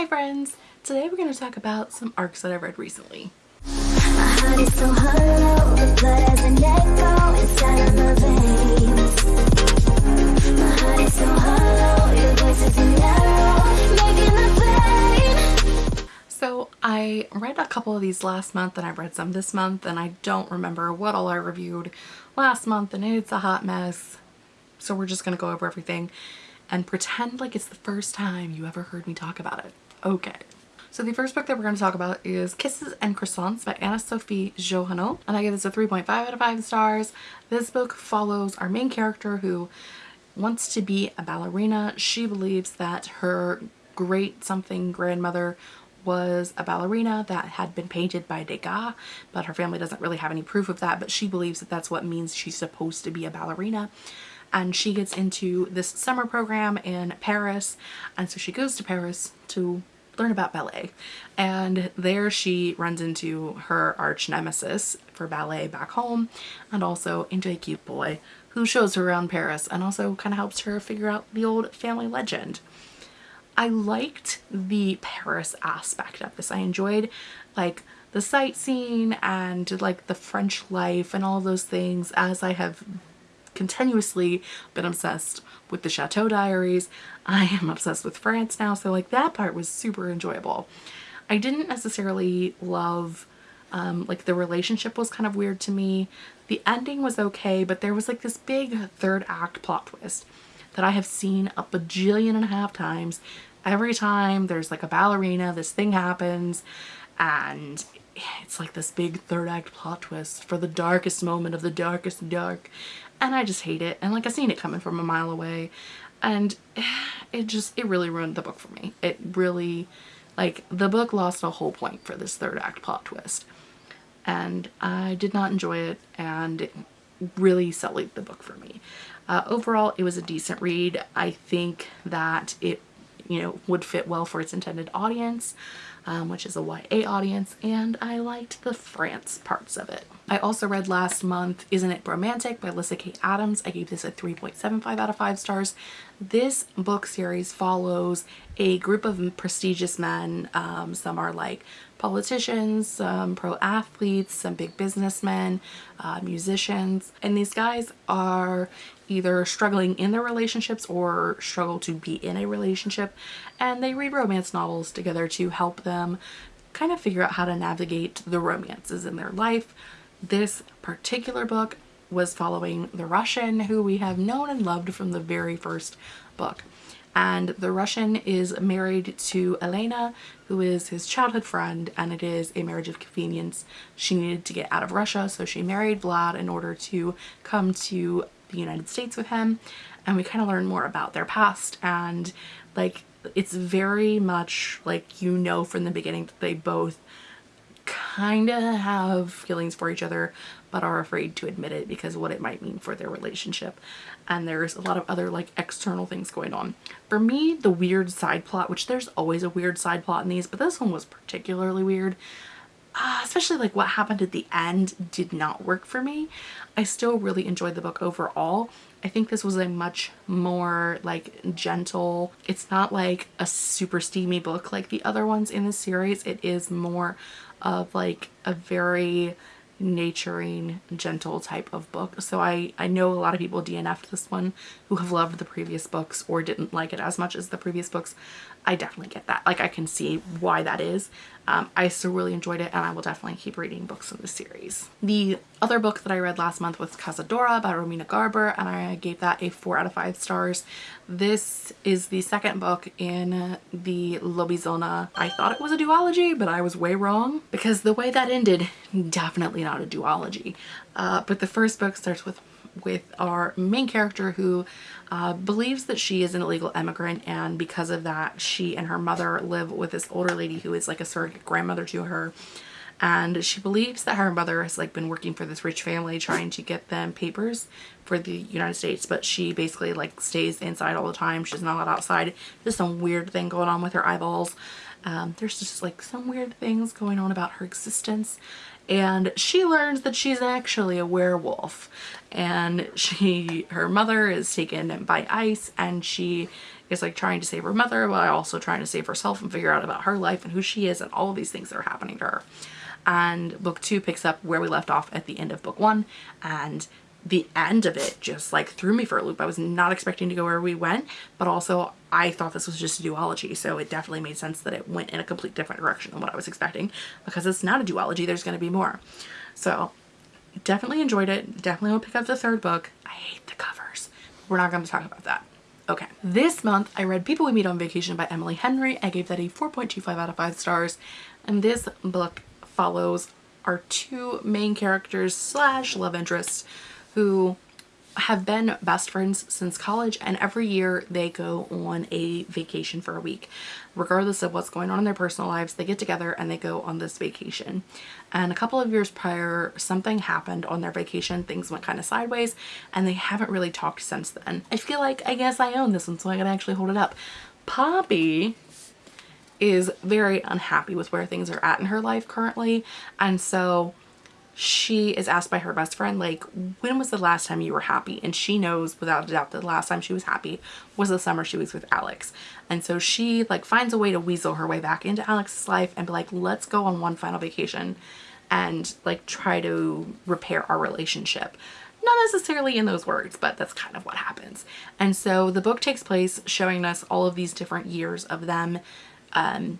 Hi friends! Today we're going to talk about some arcs that I've read recently. So I read a couple of these last month and I read some this month and I don't remember what all I reviewed last month and it's a hot mess. So we're just going to go over everything and pretend like it's the first time you ever heard me talk about it. Okay. So the first book that we're going to talk about is Kisses and Croissants by Anna Sophie Jouhanneau and I give this a 3.5 out of 5 stars. This book follows our main character who wants to be a ballerina. She believes that her great something grandmother was a ballerina that had been painted by Degas, but her family doesn't really have any proof of that, but she believes that that's what means she's supposed to be a ballerina. And she gets into this summer program in Paris, and so she goes to Paris to learn about ballet. And there she runs into her arch nemesis for ballet back home, and also into a cute boy who shows her around Paris and also kind of helps her figure out the old family legend. I liked the Paris aspect of this. I enjoyed like the sightseeing and like the French life and all those things as I have continuously been obsessed with the Chateau Diaries. I am obsessed with France now so like that part was super enjoyable. I didn't necessarily love um, like the relationship was kind of weird to me. The ending was okay but there was like this big third act plot twist that I have seen a bajillion and a half times every time there's like a ballerina, this thing happens and it's like this big third act plot twist for the darkest moment of the darkest dark. And I just hate it. And like I seen it coming from a mile away. And it just it really ruined the book for me. It really like the book lost a whole point for this third act plot twist. And I did not enjoy it and it really sullied the book for me. Uh, overall it was a decent read. I think that it you know, would fit well for its intended audience, um, which is a YA audience, and I liked the France parts of it. I also read last month Isn't It Romantic by Lyssa Kay Adams. I gave this a 3.75 out of 5 stars. This book series follows a group of prestigious men. Um, some are like politicians, some pro athletes, some big businessmen, uh, musicians, and these guys are either struggling in their relationships or struggle to be in a relationship and they read romance novels together to help them kind of figure out how to navigate the romances in their life this particular book was following the Russian who we have known and loved from the very first book. And the Russian is married to Elena, who is his childhood friend, and it is a marriage of convenience. She needed to get out of Russia, so she married Vlad in order to come to the United States with him. And we kind of learn more about their past and like it's very much like you know from the beginning that they both kind of have feelings for each other but are afraid to admit it because what it might mean for their relationship and there's a lot of other like external things going on. For me the weird side plot which there's always a weird side plot in these but this one was particularly weird uh, especially like what happened at the end did not work for me. I still really enjoyed the book overall. I think this was a much more like gentle, it's not like a super steamy book like the other ones in the series. It is more of like a very naturing gentle type of book. So I I know a lot of people DNF'd this one who have loved the previous books or didn't like it as much as the previous books I definitely get that. Like I can see why that is. Um, I still really enjoyed it and I will definitely keep reading books in the series. The other book that I read last month was Cazadora by Romina Garber and I gave that a four out of five stars. This is the second book in the Lobizona. I thought it was a duology but I was way wrong because the way that ended definitely not a duology. Uh, but the first book starts with with our main character who uh, believes that she is an illegal immigrant and because of that she and her mother live with this older lady who is like a surrogate grandmother to her. And she believes that her mother has like been working for this rich family trying to get them papers for the United States but she basically like stays inside all the time. She's not allowed outside. There's some weird thing going on with her eyeballs. Um, there's just like some weird things going on about her existence and she learns that she's actually a werewolf and she her mother is taken by ICE and she is like trying to save her mother while also trying to save herself and figure out about her life and who she is and all of these things that are happening to her. And book two picks up where we left off at the end of book one and the end of it just like threw me for a loop. I was not expecting to go where we went, but also I thought this was just a duology. So it definitely made sense that it went in a complete different direction than what I was expecting because it's not a duology. There's going to be more. So definitely enjoyed it. Definitely will pick up the third book. I hate the covers. We're not going to talk about that. Okay. This month I read People We Meet on Vacation by Emily Henry. I gave that a 4.25 out of 5 stars. And this book follows our two main characters slash love interests who have been best friends since college and every year they go on a vacation for a week. Regardless of what's going on in their personal lives, they get together and they go on this vacation. And a couple of years prior, something happened on their vacation. Things went kind of sideways and they haven't really talked since then. I feel like I guess I own this one so I can actually hold it up. Poppy is very unhappy with where things are at in her life currently and so she is asked by her best friend like when was the last time you were happy? And she knows without a doubt that the last time she was happy was the summer she was with Alex. And so she like finds a way to weasel her way back into Alex's life and be like let's go on one final vacation and like try to repair our relationship. Not necessarily in those words but that's kind of what happens. And so the book takes place showing us all of these different years of them um,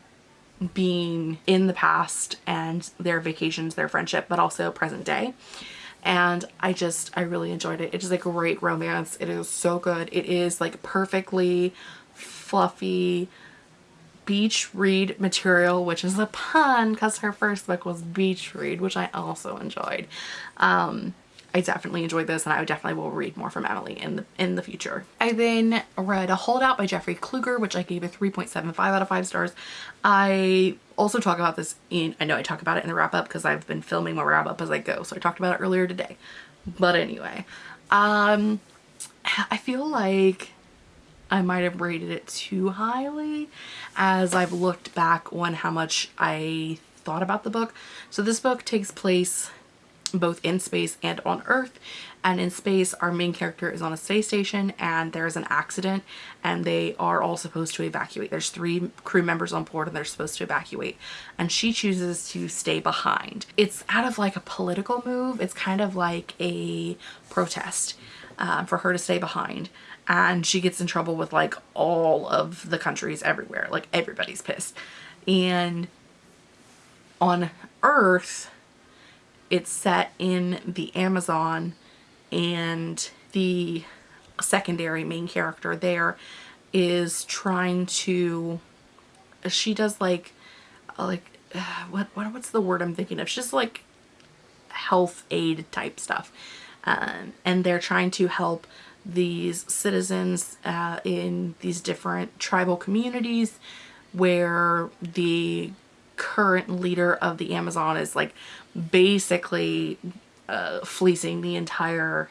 being in the past and their vacations, their friendship, but also present day. And I just, I really enjoyed it. It is a great romance. It is so good. It is like perfectly fluffy beach read material, which is a pun because her first book was beach read, which I also enjoyed. Um, I definitely enjoyed this and I definitely will read more from Emily in the, in the future. I then read A Holdout by Jeffrey Kluger, which I gave a 3.75 out of 5 stars. I also talk about this in, I know I talk about it in the wrap up because I've been filming my wrap up as I go. So I talked about it earlier today. But anyway, um, I feel like I might have rated it too highly as I've looked back on how much I thought about the book. So this book takes place both in space and on Earth. And in space, our main character is on a space station and there's an accident and they are all supposed to evacuate. There's three crew members on board and they're supposed to evacuate. And she chooses to stay behind. It's out of like a political move. It's kind of like a protest uh, for her to stay behind. And she gets in trouble with like all of the countries everywhere. Like everybody's pissed. And on Earth, it's set in the Amazon and the secondary main character there is trying to she does like like what, what what's the word I'm thinking of? She's like health aid type stuff. Um, and they're trying to help these citizens uh, in these different tribal communities where the current leader of the Amazon is like basically uh, fleecing the entire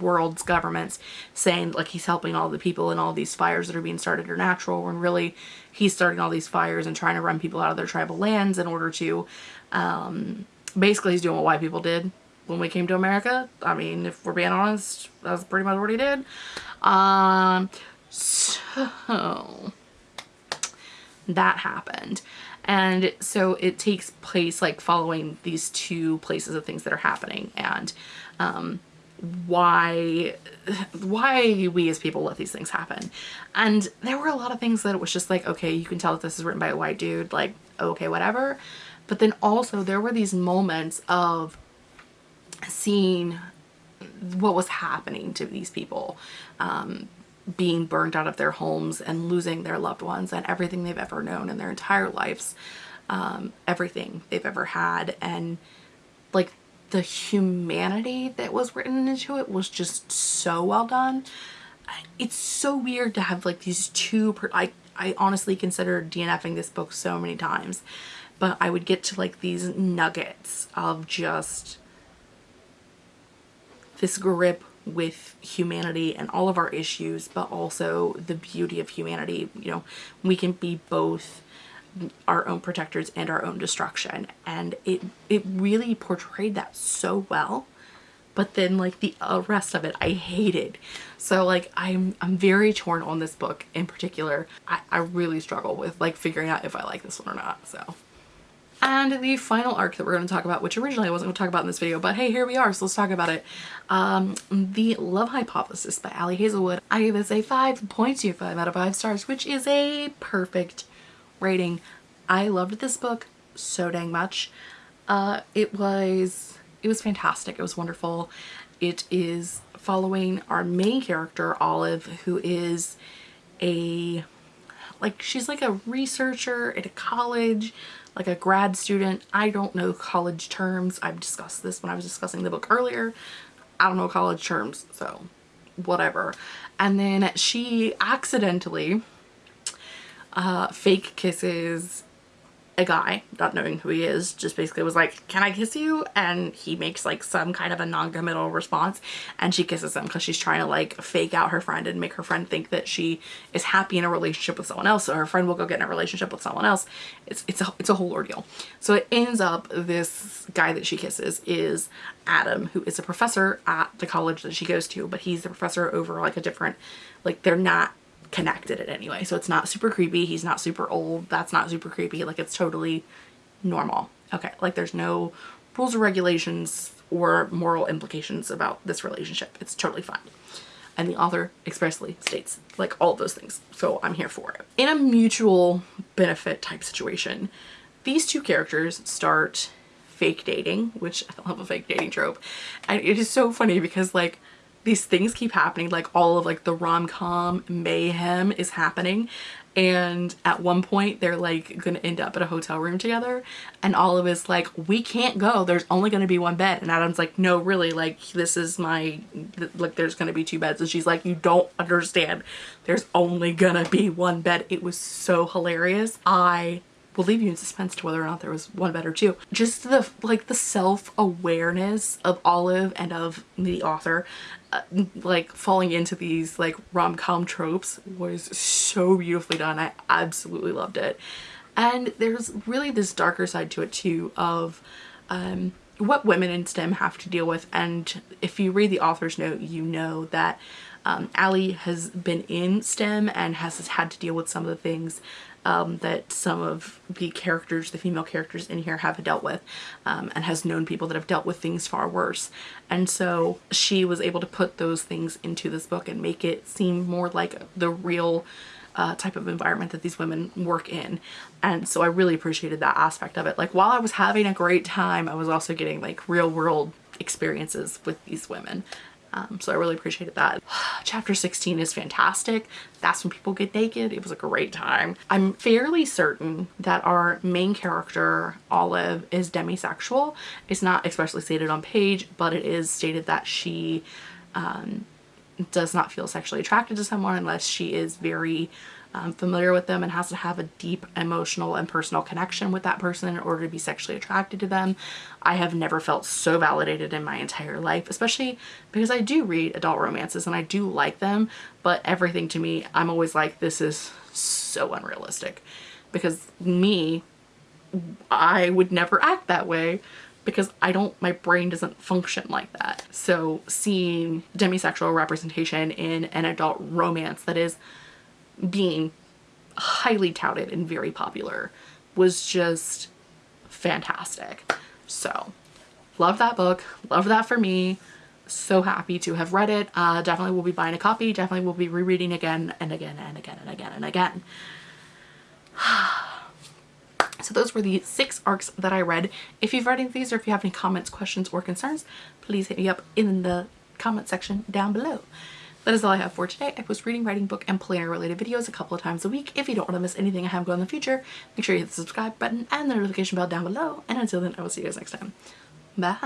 world's governments saying like he's helping all the people in all these fires that are being started are natural when really he's starting all these fires and trying to run people out of their tribal lands in order to um, basically he's doing what white people did when we came to America. I mean, if we're being honest, that's pretty much what he did. Um, so that happened. And so it takes place like following these two places of things that are happening. And um, why why we as people let these things happen. And there were a lot of things that it was just like okay you can tell that this is written by a white dude like okay whatever. But then also there were these moments of seeing what was happening to these people. Um, being burned out of their homes and losing their loved ones and everything they've ever known in their entire lives um, everything they've ever had. And like the humanity that was written into it was just so well done. It's so weird to have like these two I, I honestly considered DNFing this book so many times but I would get to like these nuggets of just this grip with humanity and all of our issues, but also the beauty of humanity. You know, we can be both our own protectors and our own destruction. And it, it really portrayed that so well but then like the rest of it I hated. So like I'm I'm very torn on this book in particular. I, I really struggle with like figuring out if I like this one or not. So and the final arc that we're going to talk about, which originally I wasn't going to talk about in this video, but hey, here we are, so let's talk about it. Um, the Love Hypothesis by Ali Hazelwood. I gave this a 5.25 out of 5 stars, which is a perfect rating. I loved this book so dang much. Uh, it was, it was fantastic. It was wonderful. It is following our main character, Olive, who is a, like, she's like a researcher at a college, like a grad student. I don't know college terms. I've discussed this when I was discussing the book earlier. I don't know college terms, so whatever. And then she accidentally uh, fake kisses a guy, not knowing who he is, just basically was like, can I kiss you? And he makes like some kind of a non-committal response and she kisses him because she's trying to like fake out her friend and make her friend think that she is happy in a relationship with someone else. So her friend will go get in a relationship with someone else. It's, it's, a, it's a whole ordeal. So it ends up this guy that she kisses is Adam, who is a professor at the college that she goes to, but he's the professor over like a different, like they're not connected in any way. So it's not super creepy. He's not super old. That's not super creepy. Like it's totally normal. Okay. Like there's no rules or regulations or moral implications about this relationship. It's totally fine. And the author expressly states like all those things. So I'm here for it. In a mutual benefit type situation, these two characters start fake dating, which I love a fake dating trope. And it is so funny because like these things keep happening like all of like the rom-com mayhem is happening. And at one point they're like gonna end up at a hotel room together. And Olive is like we can't go. There's only gonna be one bed. And Adam's like no really. Like this is my like there's gonna be two beds. And she's like you don't understand. There's only gonna be one bed. It was so hilarious. I will leave you in suspense to whether or not there was one bed or two. Just the like the self-awareness of Olive and of the author uh, like falling into these like rom-com tropes was so beautifully done. I absolutely loved it. And there's really this darker side to it too of um, what women in STEM have to deal with. And if you read the author's note, you know that um, Ali has been in STEM and has had to deal with some of the things um, that some of the characters, the female characters in here have dealt with um, and has known people that have dealt with things far worse. And so she was able to put those things into this book and make it seem more like the real uh, type of environment that these women work in. And so I really appreciated that aspect of it. Like while I was having a great time, I was also getting like real world experiences with these women. Um, so I really appreciated that. Chapter 16 is fantastic. That's when people get naked. It was a great time. I'm fairly certain that our main character, Olive, is demisexual. It's not expressly stated on page, but it is stated that she um, does not feel sexually attracted to someone unless she is very um, familiar with them and has to have a deep emotional and personal connection with that person in order to be sexually attracted to them. I have never felt so validated in my entire life, especially because I do read adult romances and I do like them, but everything to me, I'm always like, this is so unrealistic because me, I would never act that way because I don't, my brain doesn't function like that. So seeing demisexual representation in an adult romance that is being highly touted and very popular was just fantastic. So love that book. Love that for me. So happy to have read it. Uh, definitely will be buying a copy. Definitely will be rereading again and again and again and again and again. So those were the six arcs that I read. If you've read any of these or if you have any comments, questions, or concerns, please hit me up in the comment section down below. That is all I have for today. I post reading, writing, book, and planner related videos a couple of times a week. If you don't want to miss anything I have going in the future, make sure you hit the subscribe button and the notification bell down below. And until then, I will see you guys next time. Bye.